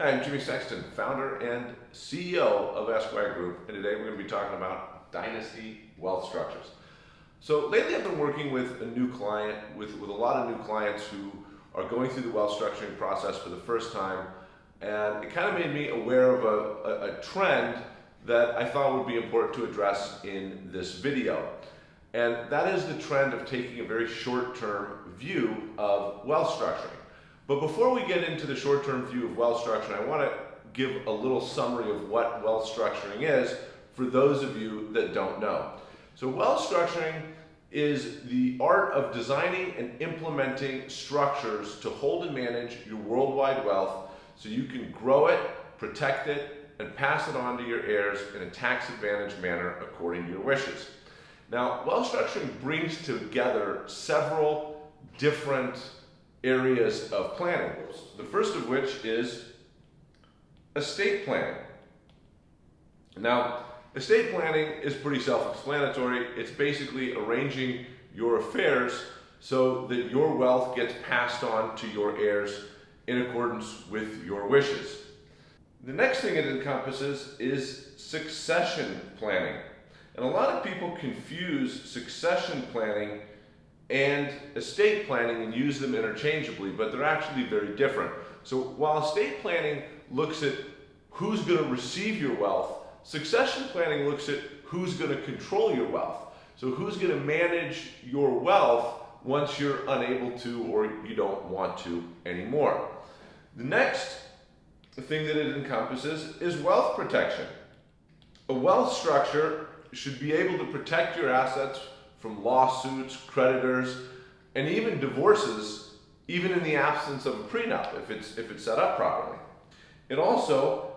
Hi, I'm Jimmy Sexton, founder and CEO of Esquire Group, and today we're going to be talking about dynasty wealth structures. So lately I've been working with a new client, with, with a lot of new clients who are going through the wealth structuring process for the first time, and it kind of made me aware of a, a, a trend that I thought would be important to address in this video. And that is the trend of taking a very short-term view of wealth structuring. But before we get into the short-term view of wealth structuring, I want to give a little summary of what wealth structuring is for those of you that don't know. So wealth structuring is the art of designing and implementing structures to hold and manage your worldwide wealth so you can grow it, protect it, and pass it on to your heirs in a tax-advantaged manner according to your wishes. Now, wealth structuring brings together several different areas of planning. The first of which is estate planning. Now, estate planning is pretty self-explanatory. It's basically arranging your affairs so that your wealth gets passed on to your heirs in accordance with your wishes. The next thing it encompasses is succession planning. And a lot of people confuse succession planning and estate planning and use them interchangeably, but they're actually very different. So while estate planning looks at who's going to receive your wealth, succession planning looks at who's going to control your wealth. So who's going to manage your wealth once you're unable to or you don't want to anymore. The next thing that it encompasses is wealth protection. A wealth structure should be able to protect your assets from lawsuits, creditors, and even divorces, even in the absence of a prenup, if it's, if it's set up properly. It also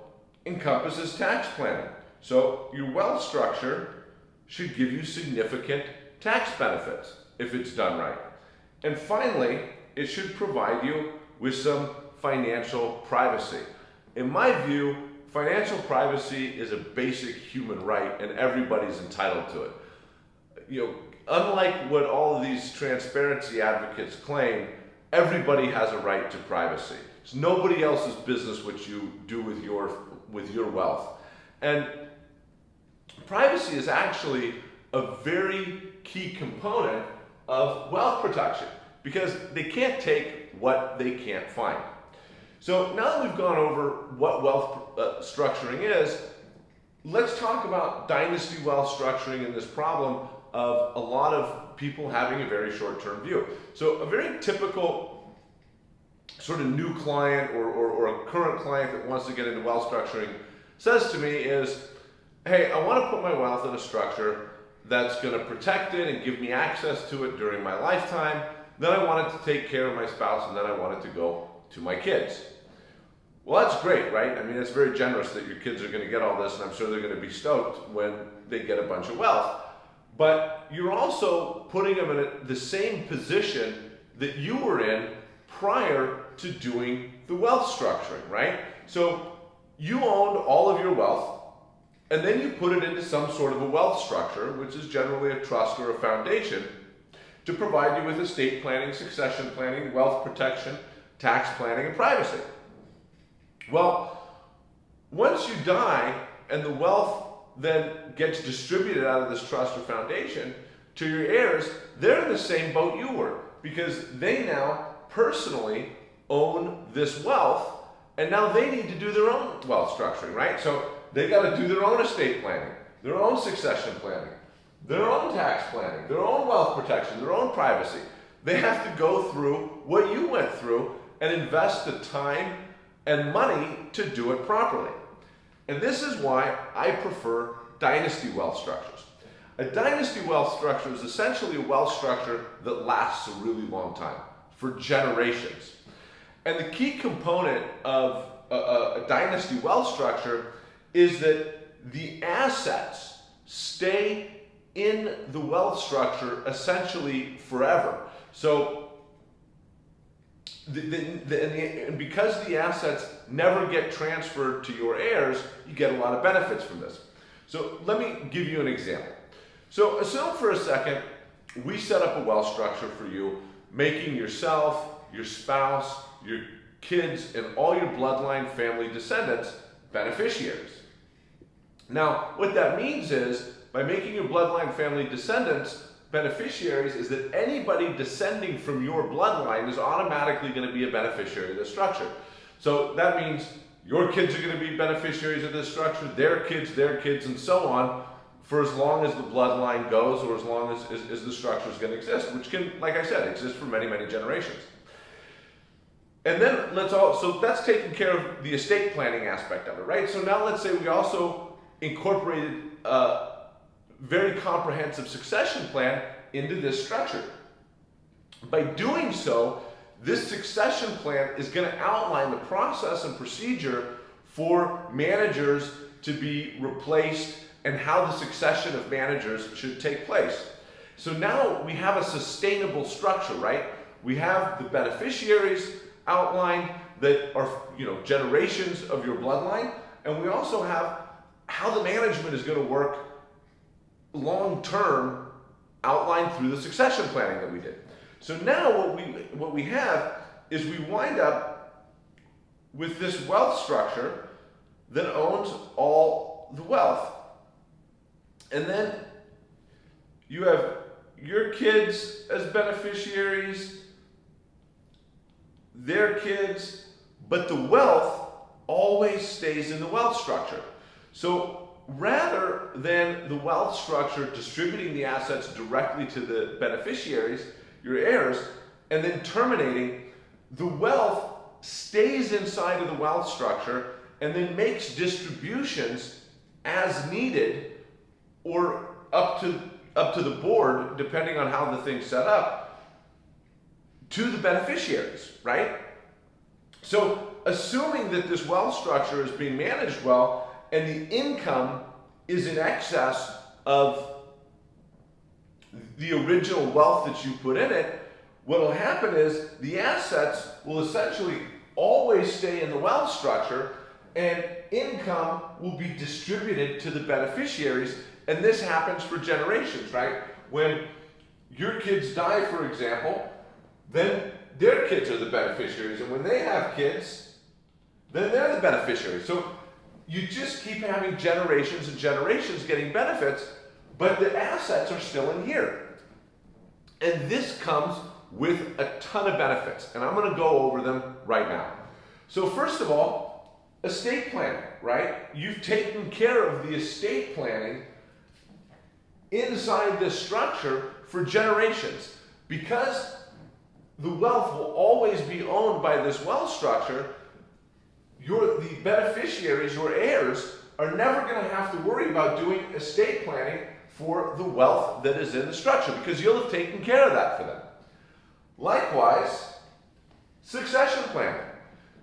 encompasses tax planning. So your wealth structure should give you significant tax benefits if it's done right. And finally, it should provide you with some financial privacy. In my view, financial privacy is a basic human right and everybody's entitled to it. You know, unlike what all of these transparency advocates claim, everybody has a right to privacy. It's nobody else's business what you do with your, with your wealth. And privacy is actually a very key component of wealth protection because they can't take what they can't find. So now that we've gone over what wealth uh, structuring is, let's talk about dynasty wealth structuring and this problem of a lot of people having a very short-term view. So a very typical sort of new client or, or, or, a current client that wants to get into wealth structuring says to me is, hey, I want to put my wealth in a structure that's going to protect it and give me access to it during my lifetime. Then I want it to take care of my spouse and then I want it to go to my kids. Well, that's great, right? I mean, it's very generous that your kids are going to get all this and I'm sure they're going to be stoked when they get a bunch of wealth but you're also putting them in a, the same position that you were in prior to doing the wealth structuring, right? So you owned all of your wealth and then you put it into some sort of a wealth structure, which is generally a trust or a foundation, to provide you with estate planning, succession planning, wealth protection, tax planning, and privacy. Well, once you die and the wealth then gets distributed out of this trust or foundation to your heirs, they're in the same boat you were because they now personally own this wealth and now they need to do their own wealth structuring, right? So they got to do their own estate planning, their own succession planning, their own tax planning, their own wealth protection, their own privacy. They have to go through what you went through and invest the time and money to do it properly. And this is why I prefer dynasty wealth structures. A dynasty wealth structure is essentially a wealth structure that lasts a really long time, for generations. And the key component of a, a, a dynasty wealth structure is that the assets stay in the wealth structure essentially forever. So the, the, the, and because the assets never get transferred to your heirs, you get a lot of benefits from this. So let me give you an example. So assume for a second, we set up a wealth structure for you, making yourself, your spouse, your kids and all your bloodline family descendants beneficiaries. Now, what that means is by making your bloodline family descendants beneficiaries is that anybody descending from your bloodline is automatically going to be a beneficiary of the structure. So that means your kids are going to be beneficiaries of this structure, their kids, their kids, and so on for as long as the bloodline goes or as long as, as, as the structure is going to exist, which can, like I said, exist for many, many generations. And then let's all, so that's taking care of the estate planning aspect of it, right? So now let's say we also incorporated a very comprehensive succession plan into this structure. By doing so, this succession plan is going to outline the process and procedure for managers to be replaced and how the succession of managers should take place. So now we have a sustainable structure, right? We have the beneficiaries outlined that are, you know, generations of your bloodline, and we also have how the management is going to work long term outlined through the succession planning that we did. So now what we what we have is we wind up with this wealth structure that owns all the wealth. And then you have your kids as beneficiaries, their kids, but the wealth always stays in the wealth structure. So rather than the wealth structure distributing the assets directly to the beneficiaries, your heirs, and then terminating, the wealth stays inside of the wealth structure and then makes distributions as needed or up to up to the board, depending on how the thing's set up, to the beneficiaries, right? So assuming that this wealth structure is being managed well and the income is in excess of the original wealth that you put in it, what will happen is the assets will essentially always stay in the wealth structure and income will be distributed to the beneficiaries and this happens for generations, right? When your kids die, for example, then their kids are the beneficiaries. And when they have kids, then they're the beneficiaries. So you just keep having generations and generations getting benefits, but the assets are still in here. And this comes with a ton of benefits. And I'm going to go over them right now. So, first of all, estate planning, right? You've taken care of the estate planning inside this structure for generations. Because the wealth will always be owned by this wealth structure, the beneficiaries, your heirs, are never going to have to worry about doing estate planning for the wealth that is in the structure because you'll have taken care of that for them. Likewise, succession planning.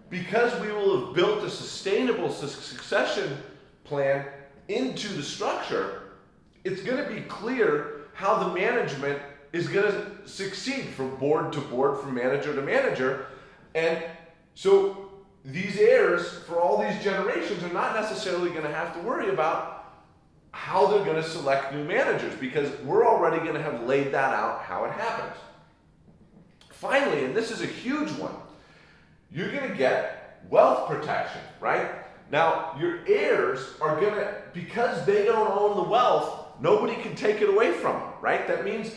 Because we will have built a sustainable succession plan into the structure, it's going to be clear how the management is going to succeed from board to board, from manager to manager. And so these heirs for all these generations are not necessarily going to have to worry about how they're going to select new managers because we're already going to have laid that out how it happens. Finally, and this is a huge one, you're going to get wealth protection, right? Now, your heirs are going to, because they don't own the wealth, Nobody can take it away from them, right? That means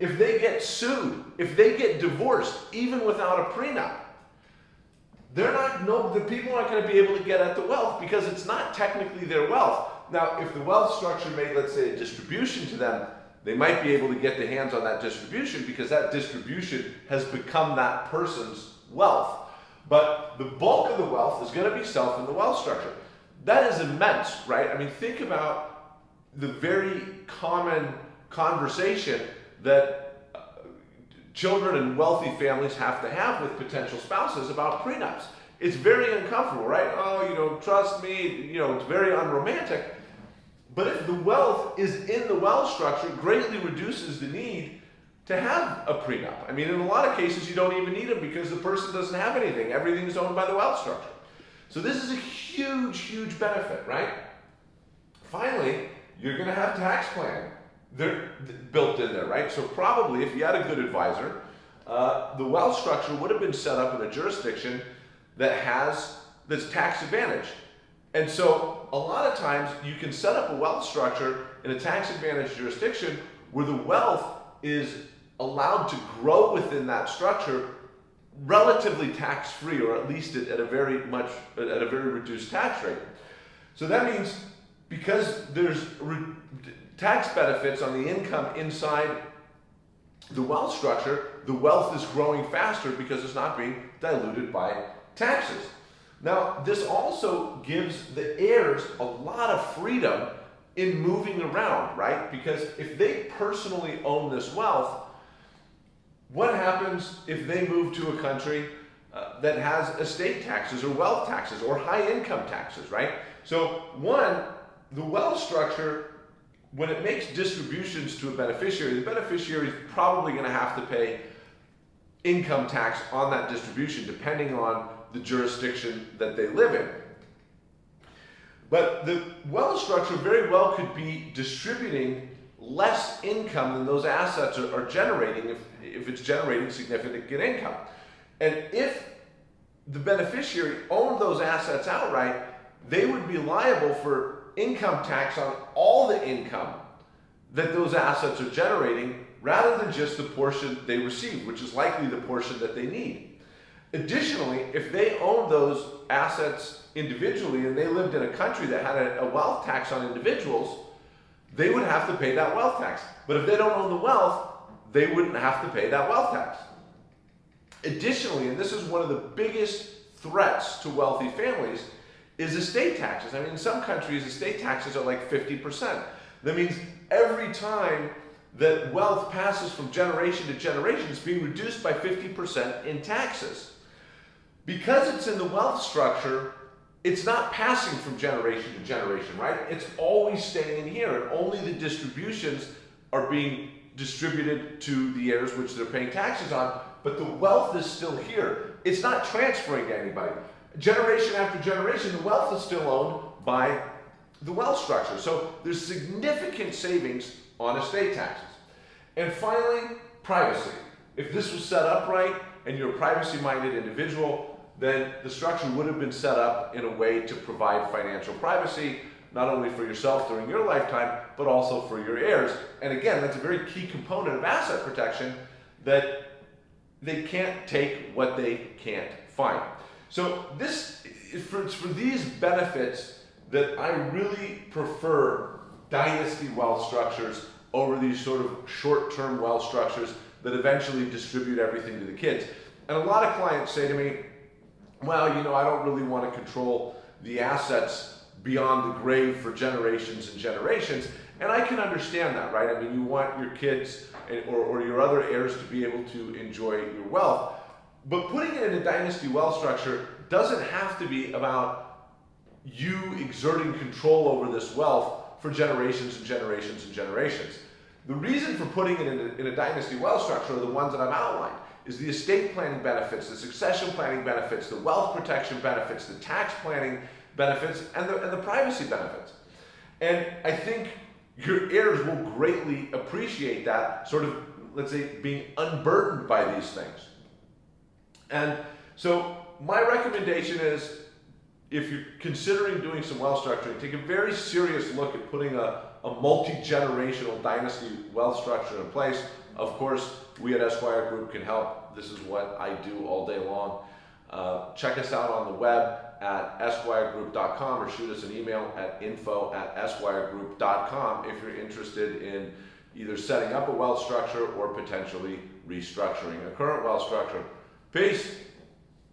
if they get sued, if they get divorced, even without a prenup, they're not, no, the people aren't going to be able to get at the wealth because it's not technically their wealth. Now, if the wealth structure made, let's say, a distribution to them, they might be able to get their hands on that distribution because that distribution has become that person's wealth. But the bulk of the wealth is going to be self in the wealth structure. That is immense, right? I mean, think about the very common conversation that children and wealthy families have to have with potential spouses about prenups. It's very uncomfortable, right? Oh, you know, trust me, you know, it's very unromantic. But if the wealth is in the wealth structure, greatly reduces the need to have a prenup. I mean, in a lot of cases, you don't even need them because the person doesn't have anything. Everything is owned by the wealth structure. So this is a huge, huge benefit, right? Finally, you're going to have tax planning. They're built in there, right? So probably if you had a good advisor, uh, the wealth structure would have been set up in a jurisdiction that has this tax advantage. And so a lot of times you can set up a wealth structure in a tax advantage jurisdiction where the wealth is allowed to grow within that structure relatively tax free or at least at, a very much at a very reduced tax rate. So that means because there's tax benefits on the income inside the wealth structure, the wealth is growing faster because it's not being diluted by taxes. Now, this also gives the heirs a lot of freedom in moving around, right? Because if they personally own this wealth, what happens if they move to a country uh, that has estate taxes or wealth taxes or high income taxes, right? So, one, the wealth structure when it makes distributions to a beneficiary, the beneficiary is probably going to have to pay income tax on that distribution depending on the jurisdiction that they live in. But the wealth structure very well could be distributing less income than those assets are, are generating if, if it's generating significant income. And if the beneficiary owned those assets outright, they would be liable for income tax on all the income that those assets are generating rather than just the portion they receive, which is likely the portion that they need. Additionally, if they own those assets individually and they lived in a country that had a, wealth tax on individuals, they would have to pay that wealth tax. But if they don't own the wealth, they wouldn't have to pay that wealth tax. Additionally, and this is one of the biggest threats to wealthy families, is estate taxes. I mean, in some countries, estate taxes are like 50%. That means every time that wealth passes from generation to generation, it's being reduced by 50% in taxes. Because it's in the wealth structure, it's not passing from generation to generation, right? It's always staying in here, and only the distributions are being distributed to the heirs, which they're paying taxes on, but the wealth is still here. It's not transferring to anybody generation after generation, the wealth is still owned by the wealth structure. So there's significant savings on estate taxes. And finally, privacy. If this was set up right and you're a privacy-minded individual, then the structure would have been set up in a way to provide financial privacy, not only for yourself during your lifetime, but also for your heirs. And again, that's a very key component of asset protection that they can't take what they can't find. So this, for, for these benefits that I really prefer dynasty wealth structures over these sort of short-term wealth structures that eventually distribute everything to the kids. And a lot of clients say to me, well, you know, I don't really want to control the assets beyond the grave for generations and generations. And I can understand that, right? I mean, you want your kids or, or your other heirs to be able to enjoy your wealth. But putting it in a dynasty wealth structure doesn't have to be about you exerting control over this wealth for generations and generations and generations. The reason for putting it in a, in a dynasty wealth structure are the ones that I've outlined is the estate planning benefits, the succession planning benefits, the wealth protection benefits, the tax planning benefits, and the, and the privacy benefits. And I think your heirs will greatly appreciate that sort of, let's say, being unburdened by these things. And so my recommendation is if you're considering doing some wealth structuring, take a very serious look at putting a, a multi-generational dynasty wealth structure in place. Of course, we at Esquire Group can help. This is what I do all day long. Uh, check us out on the web at esquiregroup.com or shoot us an email at info at esquiregroup.com if you're interested in either setting up a wealth structure or potentially restructuring a current wealth structure. Peace.